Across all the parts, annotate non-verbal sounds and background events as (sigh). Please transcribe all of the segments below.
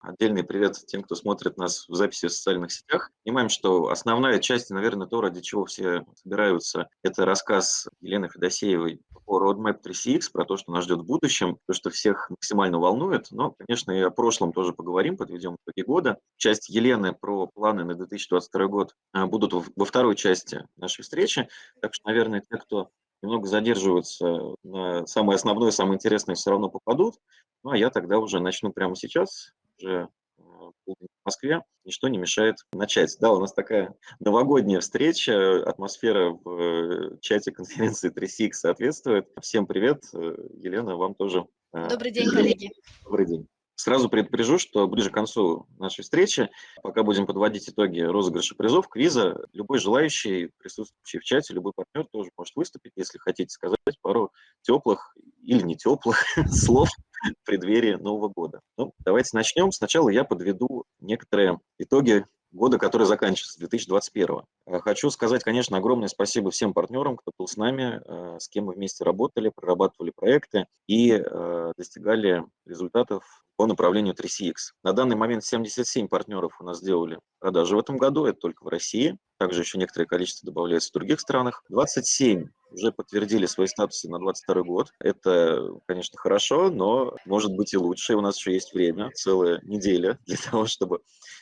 Отдельный привет тем, кто смотрит нас в записи в социальных сетях. Понимаем, что основная часть, наверное, то, ради чего все собираются, это рассказ Елены Федосеевой по Roadmap 3CX, про то, что нас ждет в будущем, то, что всех максимально волнует. Но, конечно, и о прошлом тоже поговорим, подведем итоги года. Часть Елены про планы на 2022 год а, будут во второй части нашей встречи. Так что, наверное, те, кто немного задерживаются на самое основное, самое интересное, все равно попадут. Ну, а я тогда уже начну прямо сейчас, уже э, в Москве, ничто не мешает начать. Да, у нас такая новогодняя встреча, атмосфера в э, чате конференции 3CX соответствует. Всем привет, э, Елена, вам тоже. Добрый день, коллеги. Добрый день. Сразу предупрежу, что ближе к концу нашей встречи, пока будем подводить итоги розыгрыша призов, квиза, любой желающий, присутствующий в чате, любой партнер тоже может выступить, если хотите сказать пару теплых или не теплых (laughs) слов (laughs) в преддверии Нового года. Ну, давайте начнем. Сначала я подведу некоторые итоги года, который заканчивается, 2021. Э, хочу сказать, конечно, огромное спасибо всем партнерам, кто был с нами, э, с кем мы вместе работали, прорабатывали проекты и э, достигали результатов по направлению 3CX. На данный момент 77 партнеров у нас сделали продажи в этом году, это только в России. Также еще некоторое количество добавляется в других странах. 27 уже подтвердили свои статусы на 22 год. Это, конечно, хорошо, но может быть и лучше. У нас еще есть время, целая неделя (laughs) для того, чтобы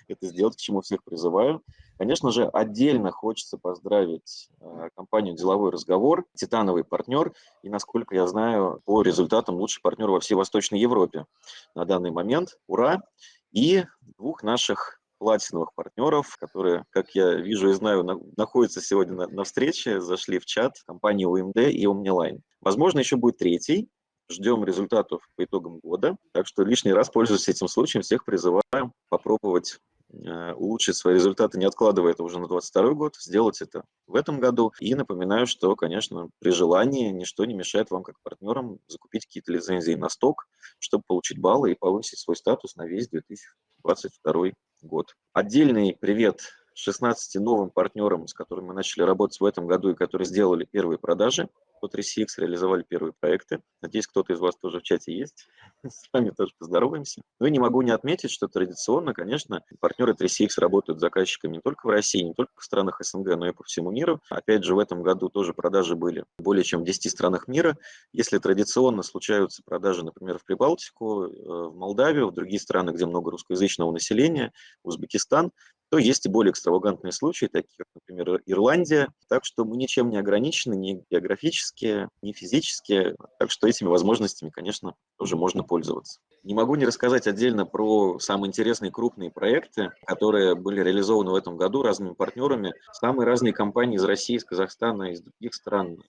это сделать, к чему всех призываю. Конечно же, отдельно хочется поздравить э, компанию «Деловой разговор», титановый партнер, и, насколько я знаю, по результатам лучший партнер во всей Восточной Европе на данный момент. Ура! И двух наших платиновых партнеров, которые, как я вижу и знаю, на, находятся сегодня на, на встрече, зашли в чат компании UMD и OmniLine. Возможно, еще будет третий. Ждем результатов по итогам года. Так что лишний раз, пользуясь этим случаем, всех призываю попробовать улучшить свои результаты, не откладывая это уже на 2022 год, сделать это в этом году. И напоминаю, что, конечно, при желании ничто не мешает вам, как партнерам, закупить какие-то лицензии на сток, чтобы получить баллы и повысить свой статус на весь 2022 год. Отдельный привет 16 новым партнерам, с которыми мы начали работать в этом году и которые сделали первые продажи по 3CX, реализовали первые проекты. Надеюсь, кто-то из вас тоже в чате есть. (laughs) С вами тоже поздороваемся. Ну и не могу не отметить, что традиционно, конечно, партнеры 3CX работают с заказчиками не только в России, не только в странах СНГ, но и по всему миру. Опять же, в этом году тоже продажи были более чем в 10 странах мира. Если традиционно случаются продажи, например, в Прибалтику, э, в Молдавию, в другие страны, где много русскоязычного населения, Узбекистан, то есть и более экстравагантные случаи, такие как, например, Ирландия. Так что мы ничем не ограничены, ни географически, ни физически. Так что этими возможностями, конечно, тоже можно пользоваться. Не могу не рассказать отдельно про самые интересные крупные проекты, которые были реализованы в этом году разными партнерами. Самые разные компании из России, из Казахстана, из других стран,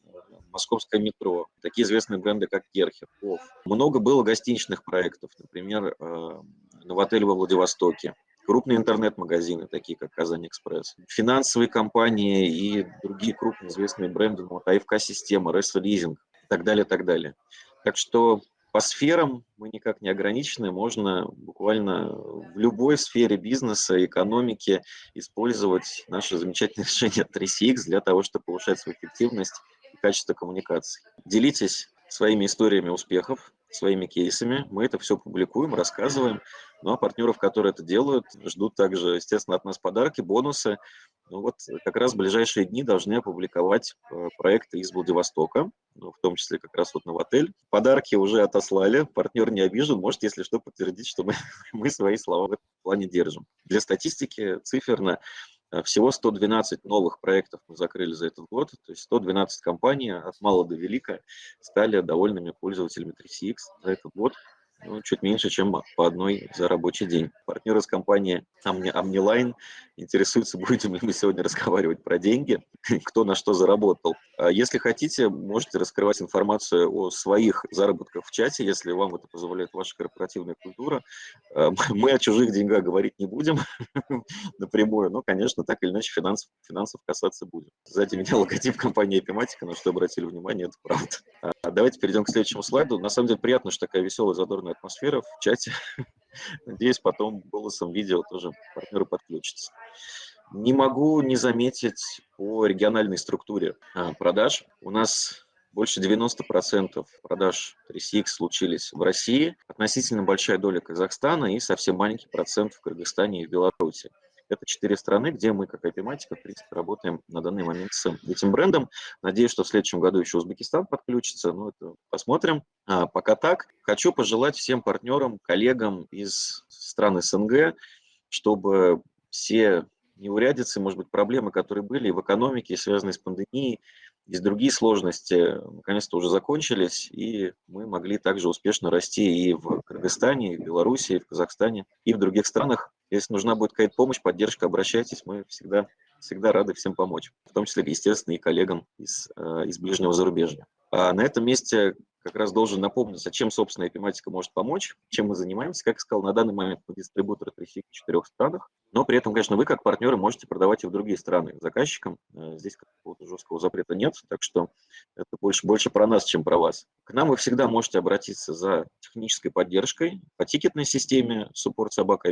московское метро, такие известные бренды, как Керхер. Много было гостиничных проектов, например, э, Новотель во Владивостоке, крупные интернет-магазины, такие как Казань Экспресс, финансовые компании и другие крупные известные бренды, ну, вот АФК-система, Ресо Лизинг и так далее, так далее. Так что по сферам мы никак не ограничены, можно буквально в любой сфере бизнеса, экономики использовать наше замечательное решение 3CX для того, чтобы повышать свою эффективность и качество коммуникаций. Делитесь своими историями успехов, своими кейсами. Мы это все публикуем, рассказываем. Ну а партнеров, которые это делают, ждут также, естественно, от нас подарки, бонусы. Ну вот как раз в ближайшие дни должны опубликовать э, проекты из Владивостока, ну, в том числе как раз вот Новотель. Подарки уже отослали, партнер не обижен, может, если что, подтвердить, что мы, (laughs) мы свои слова в этом плане держим. Для статистики циферно Э, всего 112 новых проектов мы закрыли за этот год, то есть 112 компаний от мала до велика стали довольными пользователями 3CX за этот год ну, чуть меньше, чем по одной за рабочий день. Партнер из компании Omniline интересуется, (laughs) будем ли мы сегодня разговаривать про деньги, (laughs) кто на что заработал. А если хотите, можете раскрывать информацию о своих заработках в чате, если вам это позволяет ваша корпоративная культура. А, (laughs) мы о чужих деньгах говорить не будем напрямую, но, конечно, так или иначе финансов, финансов касаться будем. Сзади меня логотип компании Epimatica, на что обратили внимание, это правда. А давайте перейдем к следующему слайду. На самом деле приятно, что такая веселая, задорная атмосфера в чате. (laughs) Надеюсь, потом голосом видео тоже партнеры подключатся. Не могу не заметить по региональной структуре а, продаж. У нас Больше 90% продаж 3CX случились в России, относительно большая доля Казахстана и совсем маленький процент в Кыргызстане и в Беларуси. Это четыре страны, где мы, как IP-матика, в принципе, работаем на данный момент с этим брендом. Надеюсь, что в следующем году еще Узбекистан подключится, но это посмотрим. А, пока так. Хочу пожелать всем партнерам, коллегам из стран СНГ, чтобы все неурядицы, может быть, проблемы, которые были в экономике, связанные с пандемией, есть другие сложности, наконец-то уже закончились, и мы могли также успешно расти и в Кыргызстане, и в Беларуси, и в Казахстане, и в других странах. Если нужна будет какая-то помощь, поддержка, обращайтесь, мы всегда, всегда рады всем помочь, в том числе, естественно, и коллегам из, э, из ближнего зарубежья. А на этом месте как раз должен напомнить, а чем, собственно, эпиматика может помочь, чем мы занимаемся. Как я сказал, на данный момент мы дистрибьютор 3 в четырех странах, но при этом, конечно, вы как партнеры можете продавать и в другие страны заказчикам. Э, здесь какого-то жесткого запрета нет, так что это больше, больше про нас, чем про вас. К нам вы всегда можете обратиться за технической поддержкой по тикетной системе support собака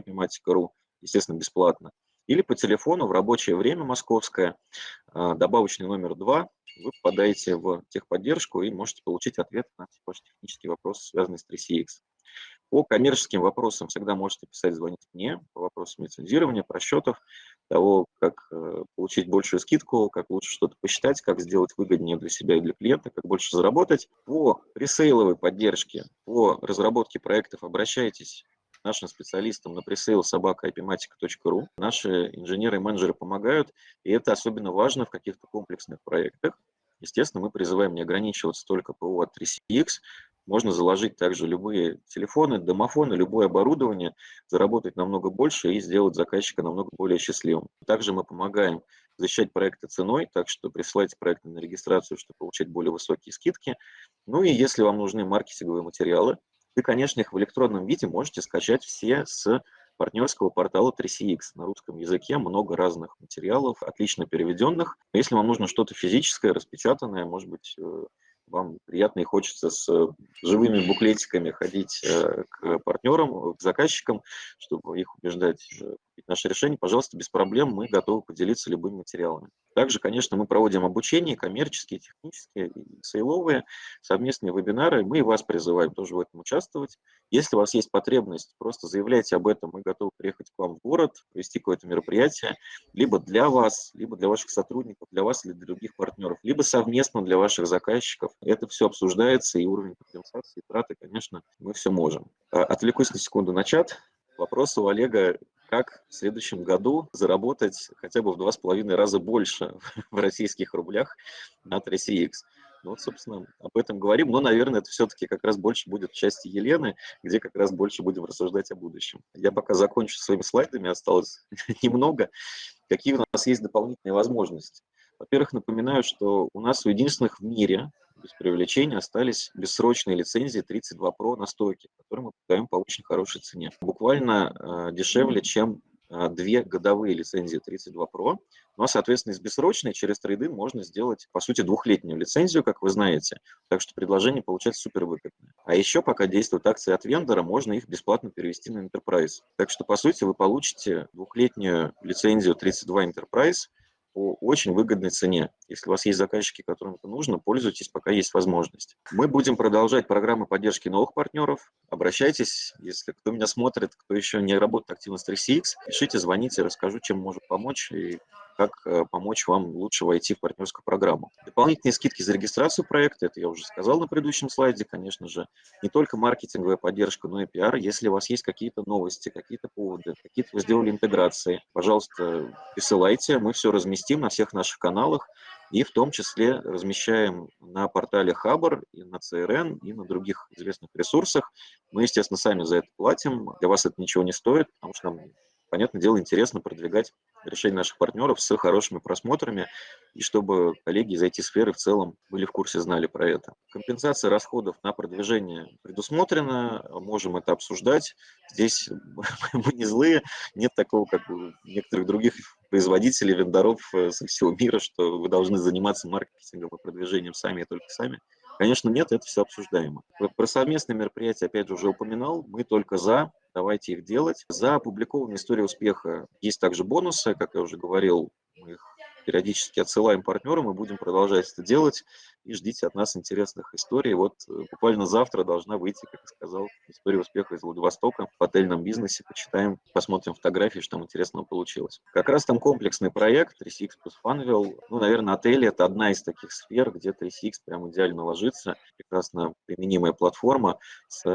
естественно, бесплатно, или по телефону в рабочее время московское, э, добавочный номер 2, вы попадаете в техподдержку и можете получить ответ на ваши технические вопросы, связанные с 3CX. По коммерческим вопросам всегда можете писать, звонить мне по вопросам лицензирования, просчетов, того, как э, получить большую скидку, как лучше что-то посчитать, как сделать выгоднее для себя и для клиента, как больше заработать. По пресейловой поддержке, по разработке проектов обращайтесь нашим специалистам на ipmatica.ru. Наши инженеры и менеджеры помогают, и это особенно важно в каких-то комплексных проектах. Естественно, мы призываем не ограничиваться только ПО от 3CX, можно заложить также любые телефоны, домофоны, любое оборудование, заработать намного больше и сделать заказчика намного более счастливым. Также мы помогаем защищать проекты ценой, так что присылайте проекты на регистрацию, чтобы получать более высокие скидки. Ну и если вам нужны маркетинговые материалы, вы, конечно, их в электронном виде можете скачать все с партнерского портала 3CX. На русском языке много разных материалов, отлично переведенных. Если вам нужно что-то физическое, распечатанное, может быть, э, вам приятно и хочется с э, живыми буклетиками ходить э, к партнерам, к заказчикам, чтобы их убеждать купить наше решение, пожалуйста, без проблем, мы готовы поделиться любыми материалами. Также, конечно, мы проводим обучение, коммерческие, технические, сейловые, совместные вебинары. Мы вас призываем тоже в этом участвовать. Если у вас есть потребность, просто заявляйте об этом, мы готовы приехать к вам в город, провести какое-то мероприятие, либо для вас, либо для ваших сотрудников, для вас или для других партнеров, либо совместно для ваших заказчиков. Это все обсуждается, и уровень компенсации, и траты, конечно, мы все можем. А, отвлекусь на секунду на чат. Вопрос у Олега как в следующем году заработать хотя бы в два с половиной раза больше (laughs) в российских рублях на 3CX. Ну, вот, собственно, об этом говорим, но, наверное, это все-таки как раз больше будет в части Елены, где как раз больше будем рассуждать о будущем. Я пока закончу своими слайдами, осталось (laughs) немного. Какие у нас есть дополнительные возможности? Во-первых, напоминаю, что у нас у единственных в мире без привлечения остались бессрочные лицензии 32 Pro на стойке, которые мы продаем по очень хорошей цене. Буквально э, дешевле, чем э, две годовые лицензии 32 Pro. Ну а, соответственно, из бессрочной через трейдинг можно сделать, по сути, двухлетнюю лицензию, как вы знаете. Так что предложение получается супер выгодное. А еще, пока действуют акции от вендора, можно их бесплатно перевести на Enterprise. Так что, по сути, вы получите двухлетнюю лицензию 32 Enterprise по очень выгодной цене. Если у вас есть заказчики, которым это нужно, пользуйтесь, пока есть возможность. Мы будем продолжать программы поддержки новых партнеров. Обращайтесь, если кто меня смотрит, кто еще не работает активно с 3CX, пишите, звоните, расскажу, чем может помочь и как э, помочь вам лучше войти в партнерскую программу. Дополнительные скидки за регистрацию проекта, это я уже сказал на предыдущем слайде, конечно же, не только маркетинговая поддержка, но и пиар. Если у вас есть какие-то новости, какие-то поводы, какие-то вы сделали интеграции, пожалуйста, присылайте, мы все разместим на всех наших каналах, и в том числе размещаем на портале Хабр, и на CRN, и на других известных ресурсах. Мы, естественно, сами за это платим, для вас это ничего не стоит, потому что нам понятное дело, интересно продвигать решения наших партнеров с хорошими просмотрами, и чтобы коллеги из IT-сферы в целом были в курсе, знали про это. Компенсация расходов на продвижение предусмотрена, можем это обсуждать. Здесь (laughs) мы не злые, нет такого, как у некоторых других производителей, вендоров э, со всего мира, что вы должны заниматься маркетингом и продвижением сами и только сами. Конечно, нет, это все обсуждаемо. Про совместные мероприятия, опять же, уже упоминал. Мы только за, давайте их делать. За опубликованные истории успеха есть также бонусы, как я уже говорил, мы их периодически отсылаем партнерам и будем продолжать это делать. и ждите от нас интересных историй. Вот э, буквально завтра должна выйти, как я сказал, история успеха из Владивостока в отельном бизнесе. Почитаем, посмотрим фотографии, что там интересного получилось. Как раз там комплексный проект 3CX плюс Funwheel. Ну, наверное, отели – это одна из таких сфер, где 3CX прям идеально ложится. Прекрасно применимая платформа с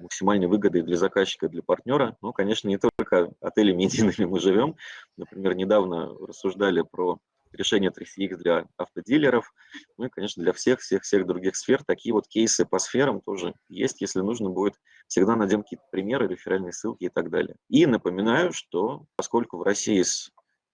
максимальной выгодой для заказчика для партнера. Но, конечно, не только отелями едиными мы живем. Например, недавно рассуждали про решение 3CX для автодилеров, ну и, конечно, для всех-всех-всех других сфер. Такие вот кейсы по сферам тоже есть, если нужно будет. Всегда найдем какие-то примеры, реферальные ссылки и так далее. И напоминаю, что поскольку в России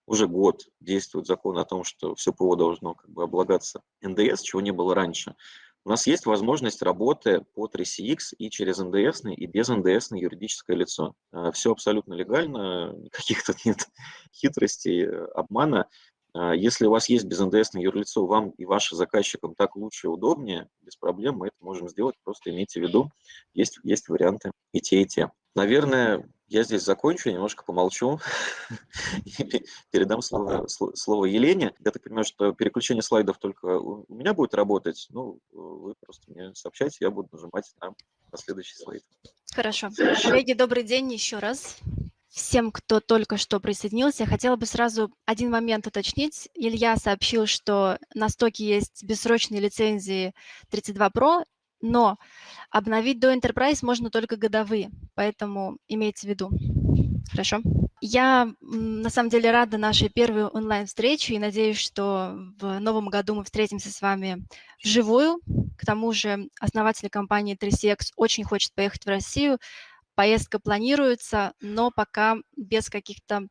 уже год действует закон о том, что все ПО должно как бы облагаться НДС, чего не было раньше, у нас есть возможность работы по 3CX и через НДС, и без НДС юридическое лицо. А, Все абсолютно легально, (laughs) никаких тут нет хитростей, обмана. А, если у вас есть без НДС юрлицо, вам и вашим заказчикам так лучше и удобнее, без проблем мы это можем сделать, просто имейте в виду, есть, есть варианты и те, и те. Наверное, я здесь закончу, немножко помолчу (laughs) и передам слово, слово Елене. Я так понимаю, что переключение слайдов только у меня будет работать. Ну, вы просто мне сообщайте, я буду нажимать на последующий слайд. Хорошо. Коллеги, добрый день еще раз. Всем, кто только что присоединился, хотела бы сразу один момент уточнить. Илья сообщил, что на стоке есть бессрочные лицензии 32 Pro но обновить до Enterprise можно только годовые, поэтому имейте в виду. Хорошо. Я на самом деле рада нашей первой онлайн-встрече и надеюсь, что в новом году мы встретимся с вами вживую. К тому же основатель компании 3CX очень хочет поехать в Россию, Поездка планируется, но пока без каких-то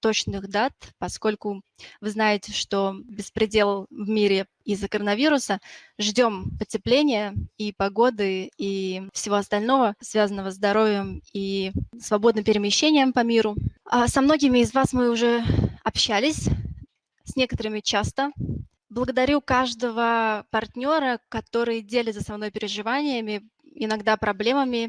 точных дат, поскольку вы знаете, что беспредел в мире из-за коронавируса. Ждем потепления и погоды, и всего остального, связанного с здоровьем и свободным перемещением по миру. А со многими из вас мы уже общались, с некоторыми часто. Благодарю каждого партнера, который делится со мной переживаниями, иногда проблемами,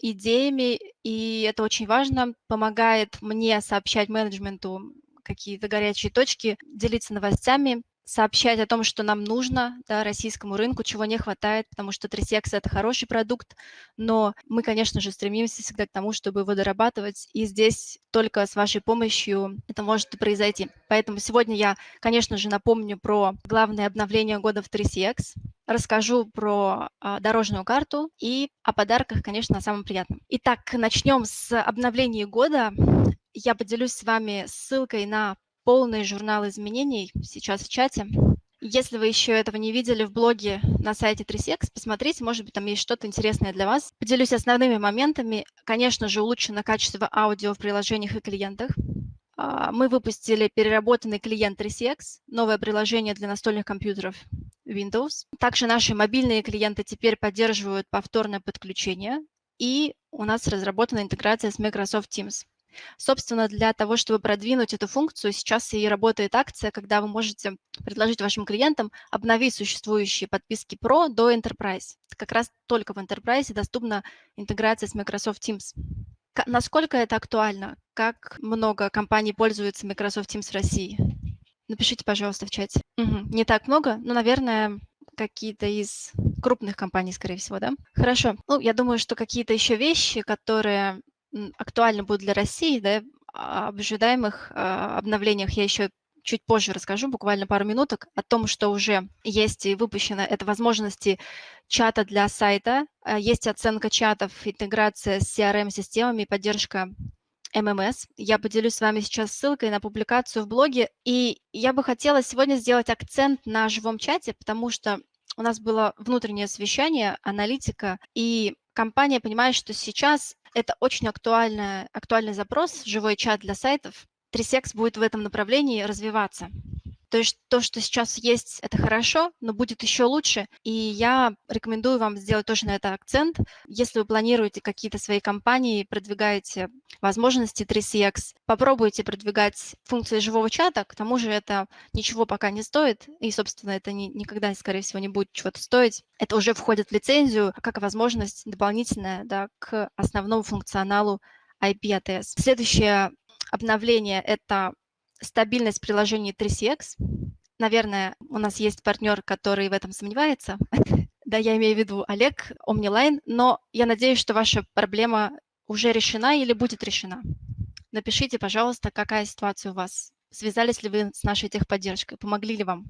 идеями, и это очень важно, помогает мне сообщать менеджменту какие-то горячие точки, делиться новостями, сообщать о том, что нам нужно да, российскому рынку, чего не хватает, потому что 3CX – это хороший продукт, но мы, конечно же, стремимся всегда к тому, чтобы его дорабатывать, и здесь только с вашей помощью это может произойти. Поэтому сегодня я, конечно же, напомню про главное обновление года в 3CX, расскажу про а, дорожную карту и о подарках, конечно, на самом приятном. Итак, начнем с обновления года. Я поделюсь с вами ссылкой на полный журнал изменений сейчас в чате. Если вы еще этого не видели в блоге на сайте 3CX, посмотрите, может быть, там есть что-то интересное для вас. Поделюсь основными моментами. Конечно же, улучшено качество аудио в приложениях и клиентах. А, мы выпустили переработанный клиент 3CX, новое приложение для настольных компьютеров Windows. Также наши мобильные клиенты теперь поддерживают повторное подключение, и у нас разработана интеграция с Microsoft Teams. Собственно, для того, чтобы продвинуть эту функцию, сейчас и работает акция, когда вы можете предложить вашим клиентам обновить существующие подписки Pro до Enterprise. Как раз только в Enterprise доступна интеграция с Microsoft Teams. Насколько это актуально? Как много компаний пользуются Microsoft Teams в России? Напишите, пожалуйста, в чате. Угу. Не так много, но, наверное, какие-то из крупных компаний, скорее всего, да? Хорошо. Ну, я думаю, что какие-то еще вещи, которые актуальны будут для России, да, об ожидаемых а, обновлениях я еще чуть позже расскажу, буквально пару минуток, о том, что уже есть и выпущено. Это возможности чата для сайта, а, есть оценка чатов, интеграция с CRM-системами, поддержка ММС. Я поделюсь с вами сейчас ссылкой на публикацию в блоге. И я бы хотела сегодня сделать акцент на живом чате, потому что у нас было внутреннее совещание, аналитика, и компания понимает, что сейчас это очень актуальный, актуальный запрос, живой чат для сайтов. Трисекс будет в этом направлении развиваться. То есть то, что сейчас есть, это хорошо, но будет еще лучше. И я рекомендую вам сделать тоже на это акцент. Если вы планируете какие-то свои компании, продвигаете возможности 3CX, попробуйте продвигать функции живого чата. К тому же это ничего пока не стоит, и, собственно, это ни, никогда, скорее всего, не будет чего-то стоить. Это уже входит в лицензию как возможность дополнительная да, к основному функционалу IP-ATS. Следующее обновление – это стабильность приложений 3CX. наверное, у нас есть партнер, который в этом сомневается. (laughs) Да, я имею в виду Олег, Omniline, но я надеюсь, что ваша проблема уже решена или будет решена. Напишите, пожалуйста, какая ситуация у вас. Связались ли вы с нашей техподдержкой? Помогли ли вам?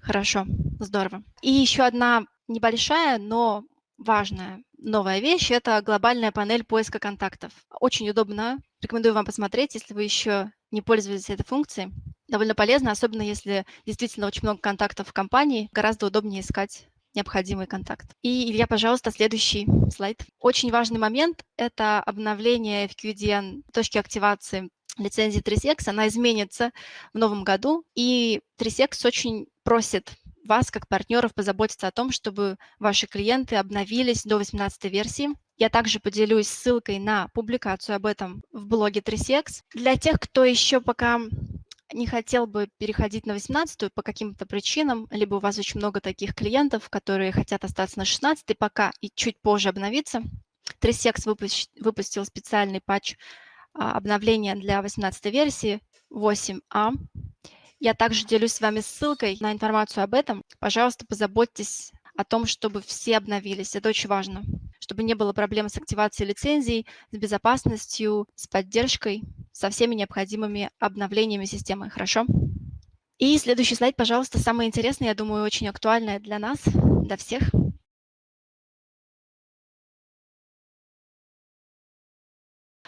Хорошо, здорово. И еще одна небольшая, но важная новая вещь – это глобальная панель поиска контактов. Очень удобно. Рекомендую вам посмотреть, если вы еще не пользуетесь этой функцией. Довольно полезно, особенно если действительно очень много контактов в компании. Гораздо удобнее искать необходимый контакт. И, Илья, пожалуйста, следующий слайд. Очень важный момент – это обновление FQDN точки активации лицензии 3CX. Она изменится в новом году, и 3CX очень просит вас, как партнеров, позаботиться о том, чтобы ваши клиенты обновились до 18 версии. Я также поделюсь ссылкой на публикацию об этом в блоге 3CX. Для тех, кто еще пока не хотел бы переходить на 18 по каким-то причинам, либо у вас очень много таких клиентов, которые хотят остаться на 16 пока и чуть позже обновиться, 3CX выпустил специальный патч а, обновления для 18 версии 8А. Я также делюсь с вами ссылкой на информацию об этом. Пожалуйста, позаботьтесь о том, чтобы все обновились. Это очень важно, чтобы не было проблем с активацией лицензий, с безопасностью, с поддержкой, со всеми необходимыми обновлениями системы. Хорошо? И следующий слайд, пожалуйста, самое интересное, я думаю, очень актуальное для нас, для всех.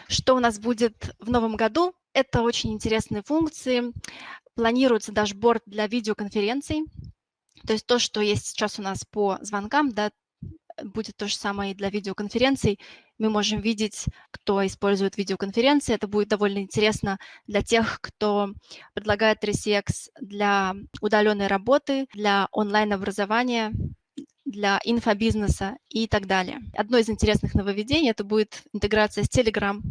Что у нас будет в новом году? Это очень интересные функции планируется дашборд для видеоконференций. То есть то, что есть сейчас у нас по звонкам, да, будет то же самое и для видеоконференций. Мы можем видеть, кто использует видеоконференции. Это будет довольно интересно для тех, кто предлагает 3CX для удаленной работы, для онлайн-образования, для инфобизнеса и так далее. Одно из интересных нововведений – это будет интеграция с Telegram.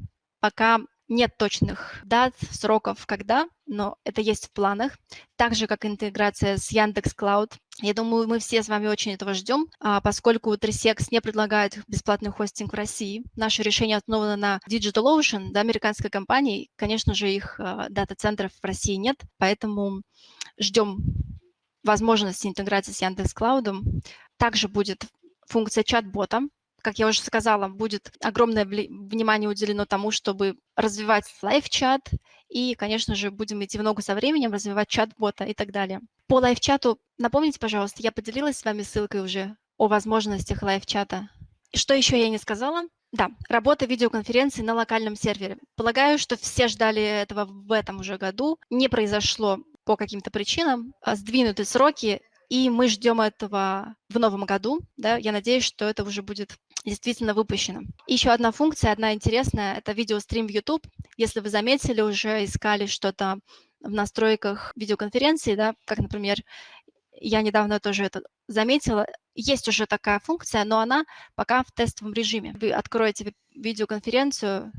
Пока нет точных дат, сроков, когда, но это есть в планах. Так же, как интеграция с Яндекс Клауд. Я думаю, мы все с вами очень этого ждем, а поскольку 3CX не предлагает бесплатный хостинг в России. Наше решение основано на DigitalOcean, да, американской компании. Конечно же, их а, дата-центров в России нет, поэтому ждем возможности интеграции с Яндекс Клаудом. Также будет функция чат-бота, как я уже сказала, будет огромное внимание уделено тому, чтобы развивать live-чат, и, конечно же, будем идти в ногу со временем, развивать чат-бота и так далее. По live-чату, напомните, пожалуйста, я поделилась с вами ссылкой уже о возможностях live-чата. Что еще я не сказала? Да, работа видеоконференции на локальном сервере. Полагаю, что все ждали этого в этом уже году. Не произошло по каким-то причинам. А сдвинуты сроки, и мы ждем этого в новом году. Да? Я надеюсь, что это уже будет действительно выпущено. Еще одна функция, одна интересная, это видеострим в YouTube. Если вы заметили, уже искали что-то в настройках видеоконференции, да, как, например, я недавно тоже это заметила, есть уже такая функция, но она пока в тестовом режиме. Вы откроете видеоконференцию,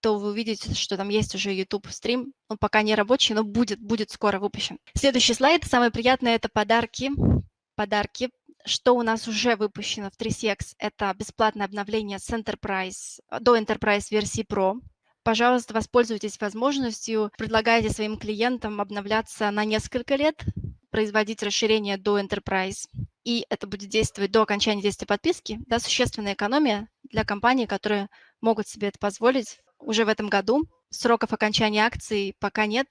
то вы увидите, что там есть уже YouTube-стрим. Он пока не рабочий, но будет, будет скоро выпущен. Следующий слайд, самое приятное, это подарки. Подарки что у нас уже выпущено в 3CX, это бесплатное обновление с Enterprise до Enterprise версии Pro. Пожалуйста, воспользуйтесь возможностью, предлагайте своим клиентам обновляться на несколько лет, производить расширение до Enterprise, и это будет действовать до окончания действия подписки. Да, существенная экономия для компаний, которые могут себе это позволить уже в этом году. Сроков окончания акций пока нет,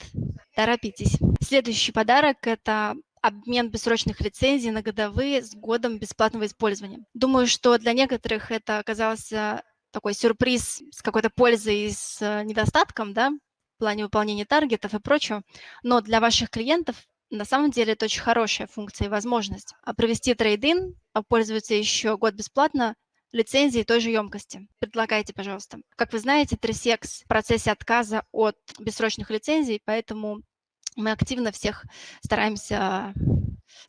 торопитесь. Следующий подарок – это обмен бессрочных лицензий на годовые с годом бесплатного использования. Думаю, что для некоторых это оказался такой сюрприз с какой-то пользой и с э, недостатком, да, в плане выполнения таргетов и прочего, но для ваших клиентов на самом деле это очень хорошая функция и возможность. А провести трейдинг, а пользоваться еще год бесплатно лицензии той же емкости. Предлагайте, пожалуйста. Как вы знаете, 3CX в процессе отказа от бессрочных лицензий, поэтому мы активно всех стараемся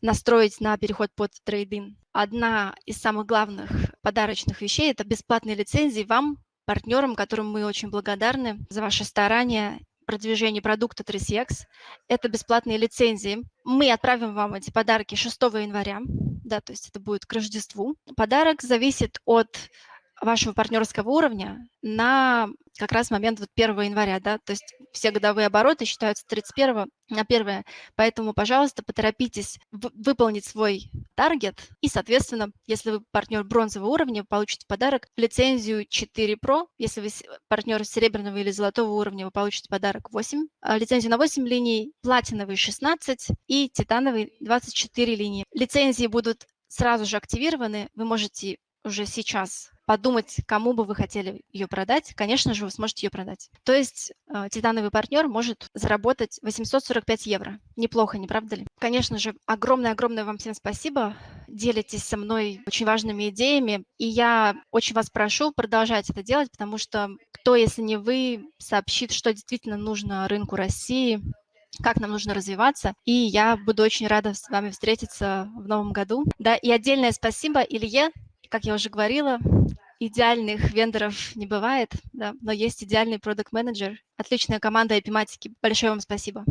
настроить на переход под трейдинг. Одна из самых главных подарочных вещей – это бесплатные лицензии вам, партнерам, которым мы очень благодарны за ваши старания продвижение продукта 3CX. Это бесплатные лицензии. Мы отправим вам эти подарки 6 января, да, то есть это будет к Рождеству. Подарок зависит от вашего партнерского уровня на как раз момент вот 1 января, да, то есть все годовые обороты считаются 31 на 1, поэтому, пожалуйста, поторопитесь выполнить свой таргет, и, соответственно, если вы партнер бронзового уровня, вы получите подарок лицензию 4 Pro, если вы партнер серебряного или золотого уровня, вы получите подарок 8, а лицензию на 8 линий, платиновый 16 и титановый 24 линии. Лицензии будут сразу же активированы, вы можете уже сейчас подумать, кому бы вы хотели ее продать, конечно же, вы сможете ее продать. То есть э, титановый партнер может заработать 845 евро. Неплохо, не правда ли? Конечно же, огромное-огромное вам всем спасибо. Делитесь со мной очень важными идеями. И я очень вас прошу продолжать это делать, потому что кто, если не вы, сообщит, что действительно нужно рынку России, как нам нужно развиваться. И я буду очень рада с вами встретиться в новом году. Да, и отдельное спасибо Илье, как я уже говорила, идеальных вендоров не бывает, да, но есть идеальный продукт менеджер отличная команда эпиматики. Большое вам спасибо.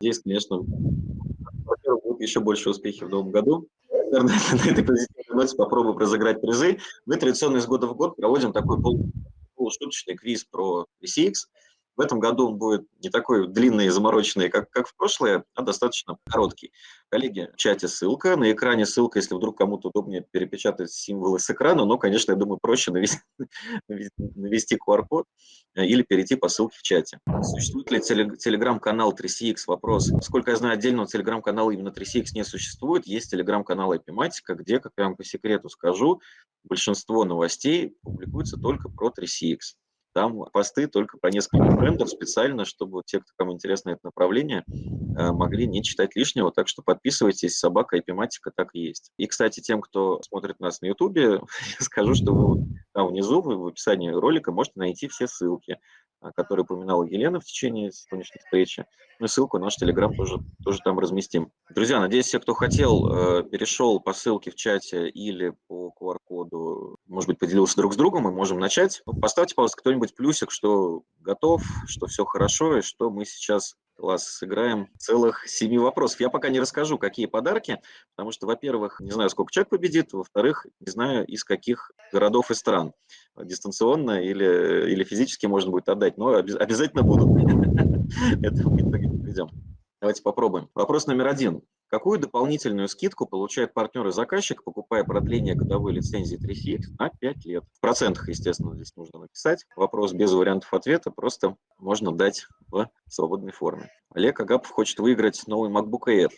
Здесь, конечно, будут еще больше успехи в новом году. Наверное, (laughs) на этой позитивной ноте попробуем разыграть призы. Мы традиционно из года в год проводим такой полушуточный квиз про VCX. В этом году он будет не такой длинный и замороченный, как, как в прошлое, а достаточно короткий. Коллеги, в чате ссылка, на экране ссылка, если вдруг кому-то удобнее перепечатать символы с экрана, но, конечно, я думаю, проще навести, (laughs) навести QR-код э, или перейти по ссылке в чате. Существует ли телеграм-канал 3CX? Вопрос. Сколько я знаю, отдельного телеграм-канала именно 3CX не существует. Есть телеграм-канал Epimatica, где, как я вам по секрету скажу, большинство новостей публикуется только про 3CX. Там посты только про несколько брендов специально, чтобы те, кто кому интересно это направление, э, могли не читать лишнего. Так что подписывайтесь, собака эпиматика так и есть. И, кстати, тем, кто смотрит нас на ютубе, (laughs) скажу, что вы там внизу, в описании ролика можете найти все ссылки который упоминала Елена в течение сегодняшней встречи. Ну и ссылку на наш Телеграм тоже, тоже там разместим. Друзья, надеюсь, все, кто хотел, э, перешел по ссылке в чате или по QR-коду, может быть, поделился друг с другом, мы можем начать. Поставьте, пожалуйста, кто-нибудь плюсик, что готов, что все хорошо, и что мы сейчас Класс, сыграем целых семи вопросов. Я пока не расскажу, какие подарки, потому что, во-первых, не знаю, сколько человек победит, во-вторых, не знаю, из каких городов и стран. Дистанционно или, или физически можно будет отдать, но обязательно буду. (laughs) Это мы подведем. Давайте попробуем. Вопрос номер один. Какую дополнительную скидку получает партнер и заказчик, покупая продление годовой лицензии 3CX на 5 лет? В процентах, естественно, здесь нужно написать. Вопрос без вариантов ответа, просто можно дать в свободной форме. Олег Агапов хочет выиграть новый MacBook Air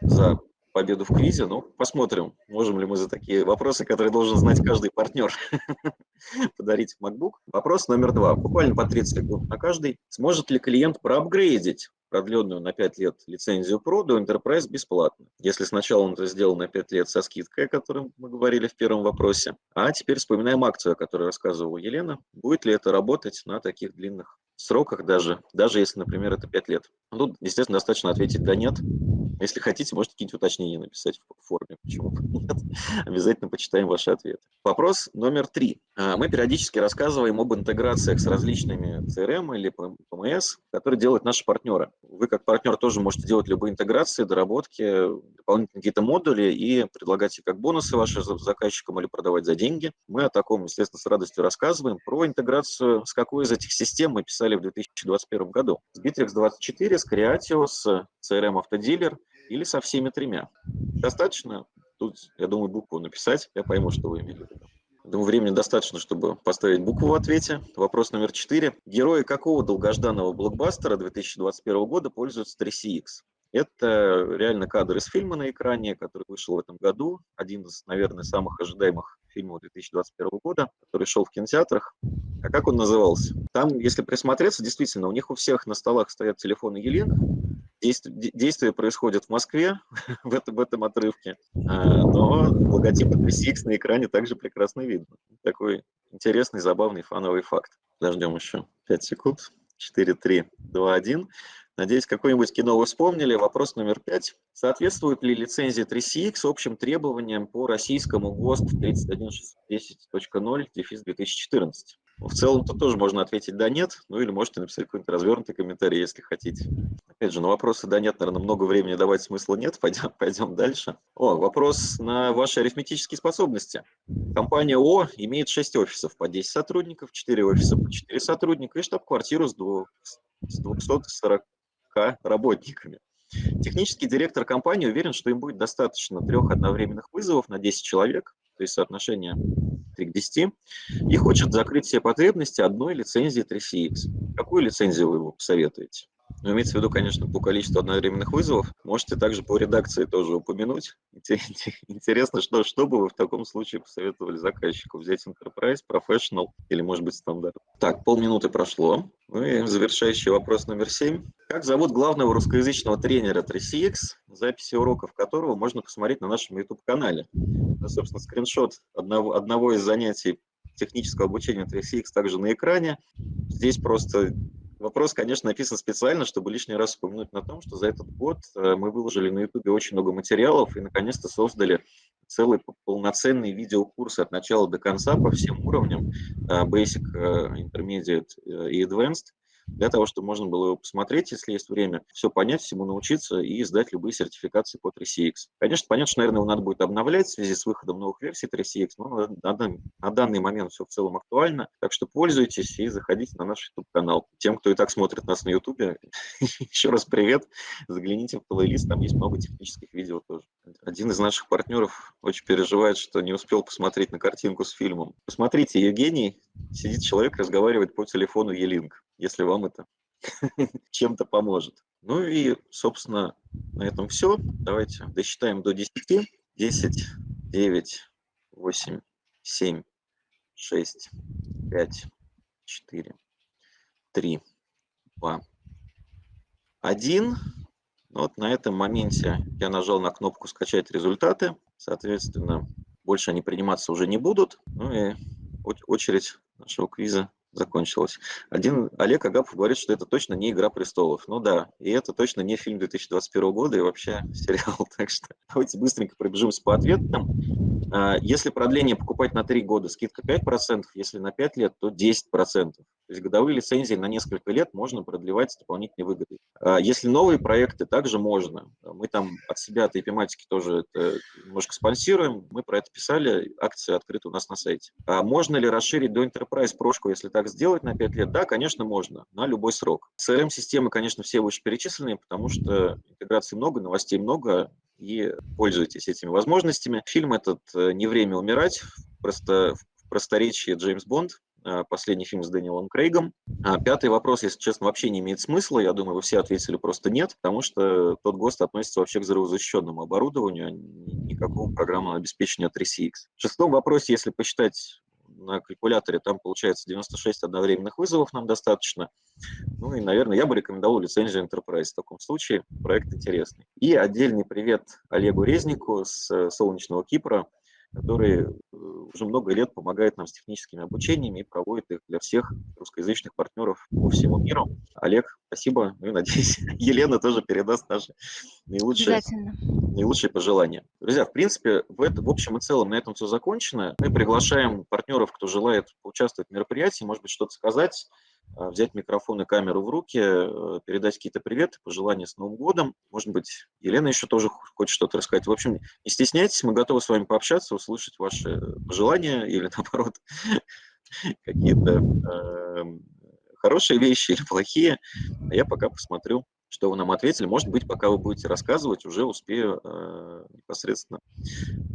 за победу в квизе. Ну, посмотрим, можем ли мы за такие вопросы, которые должен знать каждый партнер, (laughs) подарить MacBook. Вопрос номер два. Буквально по 30 секунд на каждый. Сможет ли клиент проапгрейдить продленную на 5 лет лицензию Pro до Enterprise бесплатно. Если сначала он это сделал на 5 лет со скидкой, о которой мы говорили в первом вопросе, а теперь вспоминаем акцию, о которой рассказывала Елена. Будет ли это работать на таких длинных сроках даже, даже если, например, это 5 лет? Ну, тут, естественно, достаточно ответить «да», «нет». Если хотите, можете какие-нибудь уточнения написать в форме. Почему нет? (laughs) Обязательно почитаем ваши ответы. Вопрос номер три. А, мы периодически рассказываем об интеграциях с различными CRM или PMS, которые делают наши партнеры. Вы как партнер тоже можете делать любые интеграции, доработки, дополнительные какие-то модули и предлагать их как бонусы вашим заказчикам или продавать за деньги. Мы о таком, естественно, с радостью рассказываем. Про интеграцию с какой из этих систем мы писали в 2021 году. С Bittrex24, с Creatio, с CRM Автодилер или со всеми тремя. Достаточно? Тут, я думаю, букву написать, я пойму, что вы имели в виду. Думаю, времени достаточно, чтобы поставить букву в ответе. Вопрос номер четыре. Герои какого долгожданного блокбастера 2021 года пользуются 3CX? Это реально кадр из фильма на экране, который вышел в этом году. Один из, наверное, самых ожидаемых фильмов 2021 года, который шел в кинотеатрах. А как он назывался? Там, если присмотреться, действительно, у них у всех на столах стоят телефоны Елены, Действие, происходит в Москве (laughs) в, этом, в этом отрывке, а, но логотип 3CX на экране также прекрасно видно. Такой интересный, забавный, фановый факт. Подождем еще 5 секунд. 4, 3, 2, 1. Надеюсь, какое-нибудь кино вы вспомнили. Вопрос номер 5. Соответствует ли лицензия 3CX общим требованиям по российскому ГОСТ 31610.0 2014? В целом-то тоже можно ответить «да», «нет», ну или можете написать какой-нибудь развернутый комментарий, если хотите. Опять же, на вопросы «да», «нет», наверное, много времени давать смысла нет, (laughs) пойдем, пойдем дальше. О, вопрос на ваши арифметические способности. Компания О имеет 6 офисов по 10 сотрудников, 4 офиса по 4 сотрудника и штаб-квартиру с 240 работниками. Технический директор компании уверен, что им будет достаточно трех одновременных вызовов на 10 человек, то есть соотношение 3 к 10, и хочет закрыть все потребности одной лицензии 3CX. Какую лицензию вы ему посоветуете? Ну, имеется в виду, конечно, по количеству одновременных вызовов. Можете также по редакции тоже упомянуть. Интересно, что, что бы вы в таком случае посоветовали заказчику? Взять Enterprise, Professional или, может быть, стандарт? Так, полминуты прошло. Ну и завершающий вопрос номер семь. Как зовут главного русскоязычного тренера 3CX, записи уроков которого можно посмотреть на нашем YouTube-канале? Это, собственно, скриншот одного, одного из занятий технического обучения 3CX также на экране. Здесь просто Вопрос, конечно, написан специально, чтобы лишний раз упомянуть на том, что за этот год э, мы выложили на YouTube очень много материалов и наконец-то создали целый полноценный видеокурс от начала до конца по всем уровням, э, Basic, э, Intermediate и Advanced, для того, чтобы можно было его посмотреть, если есть время, все понять, всему научиться и сдать любые сертификации по 3CX. Конечно, понятно, что, наверное, его надо будет обновлять в связи с выходом новых версий 3CX, но на, на, данный момент все в целом актуально, так что пользуйтесь и заходите на наш YouTube-канал. Тем, кто и так смотрит нас на YouTube, (laughs) еще раз привет, загляните в плейлист, там есть много технических видео тоже. Один из наших партнеров очень переживает, что не успел посмотреть на картинку с фильмом. Посмотрите, Евгений, сидит человек, разговаривает по телефону Елинг если вам это (laughs) чем-то поможет. Ну и, собственно, на этом все. Давайте досчитаем до 10. 10, 9, 8, 7, 6, 5, 4, 3, 2, 1. Вот на этом моменте я нажал на кнопку «Скачать результаты». Соответственно, больше они приниматься уже не будут. Ну и очередь нашего квиза закончилась. Один Олег Агапов говорит, что это точно не «Игра престолов». Ну да, и это точно не фильм 2021 года и вообще (laughs) сериал. Так что давайте быстренько пробежимся по ответам. А, если продление покупать на 3 года, скидка 5%, если на 5 лет, то 10%. То есть годовые лицензии на несколько лет можно продлевать с дополнительной выгодой. А если новые проекты, также можно. Мы там от себя, от эпиматики тоже это немножко спонсируем. Мы про это писали, акции открыты у нас на сайте. А можно ли расширить до Enterprise прошку, если так сделать на 5 лет? Да, конечно, можно, на любой срок. CRM-системы, конечно, все вышеперечисленные, потому что интеграции много, новостей много, и пользуйтесь этими возможностями. Фильм этот э, «Не время умирать», просто в просторечии Джеймс Бонд, последний фильм с Дэниелом Крейгом. А пятый вопрос, если честно, вообще не имеет смысла. Я думаю, вы все ответили просто нет, потому что тот ГОСТ относится вообще к взрывозащищенному оборудованию, а никакого программного обеспечения 3CX. В шестом вопросе, если посчитать на калькуляторе, там получается 96 одновременных вызовов нам достаточно. Ну и, наверное, я бы рекомендовал лицензию Enterprise в таком случае. Проект интересный. И отдельный привет Олегу Резнику с э, солнечного Кипра который э, уже много лет помогает нам с техническими обучениями и проводит их для всех русскоязычных партнеров по всему миру. Олег, спасибо. Ну и надеюсь, (laughs) Елена тоже передаст наши наилучшие, наилучшие пожелания. Друзья, в принципе, в, это, в общем и целом на этом все закончено. Мы приглашаем партнеров, кто желает поучаствовать в мероприятии, может быть, что-то сказать взять микрофон и камеру в руки, э, передать какие-то приветы, пожелания с Новым годом. Может быть, Елена еще тоже хочет что-то рассказать. В общем, не стесняйтесь, мы готовы с вами пообщаться, услышать ваши пожелания или, (laughs) наоборот, какие-то э, хорошие вещи или плохие. А я пока посмотрю, что вы нам ответили. Может быть, пока вы будете рассказывать, уже успею э, непосредственно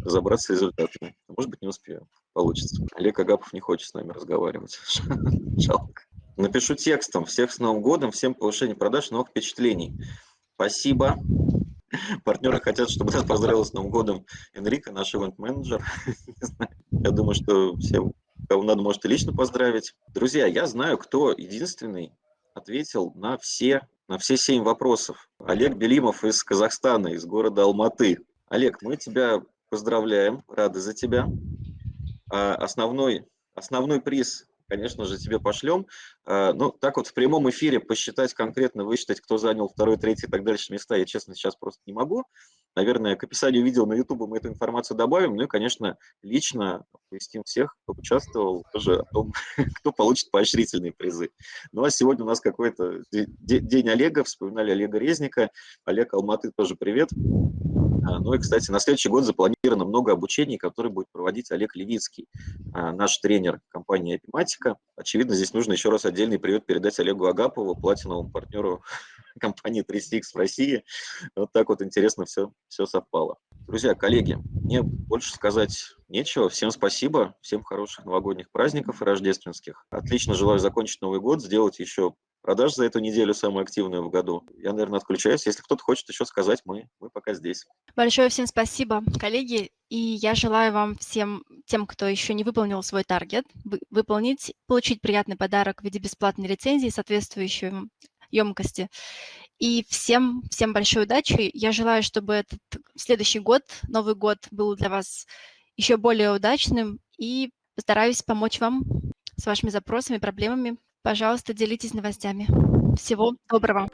разобраться с результатами. Может быть, не успею. Получится. Олег Агапов не хочет с нами разговаривать. (laughs) Жалко. Напишу текстом. Всех с Новым годом, всем повышение продаж, новых впечатлений. Спасибо. (laughs) Партнеры хотят, чтобы нас поздравил с Новым годом Энрика, наш ивент-менеджер. (laughs) Я думаю, что всем, кого надо, можете лично поздравить. Друзья, я знаю, кто единственный ответил на все, на все семь вопросов. Олег Белимов из Казахстана, из города Алматы. Олег, мы тебя поздравляем, рады за тебя. А основной, основной приз конечно же, тебе пошлем. А, ну, так вот в прямом эфире посчитать конкретно, высчитать, кто занял второй, третий и так дальше места, я, честно, сейчас просто не могу. Наверное, к описанию видео на YouTube мы эту информацию добавим. Ну и, конечно, лично оповестим всех, кто участвовал, тоже о том, (laughs) кто получит поощрительные призы. Ну а сегодня у нас какой-то день Олега, вспоминали Олега Резника. Олег Алматы тоже привет. А, ну и, кстати, на следующий год запланировано много обучений, которые будет проводить Олег Левицкий, а, наш тренер компании Эпиматика. Очевидно, здесь нужно еще раз отдельный привет передать Олегу Агапову, платиновому партнеру (laughs) компании 3CX в России. Вот так вот интересно все, все совпало. Друзья, коллеги, мне больше сказать нечего. Всем спасибо, всем хороших новогодних праздников и рождественских. Отлично желаю закончить Новый год, сделать еще продаж за эту неделю самую активную в году. Я, наверное, отключаюсь. Если кто-то хочет еще сказать, мы, мы пока здесь. Большое всем спасибо, коллеги. И я желаю вам всем, тем, кто еще не выполнил свой таргет, выполнить, получить приятный подарок в виде бесплатной лицензии, соответствующей емкости. И всем, всем большой удачи. Я желаю, чтобы этот следующий год, Новый год, был для вас еще более удачным. И постараюсь помочь вам с вашими запросами, проблемами. Пожалуйста, делитесь новостями. Всего доброго.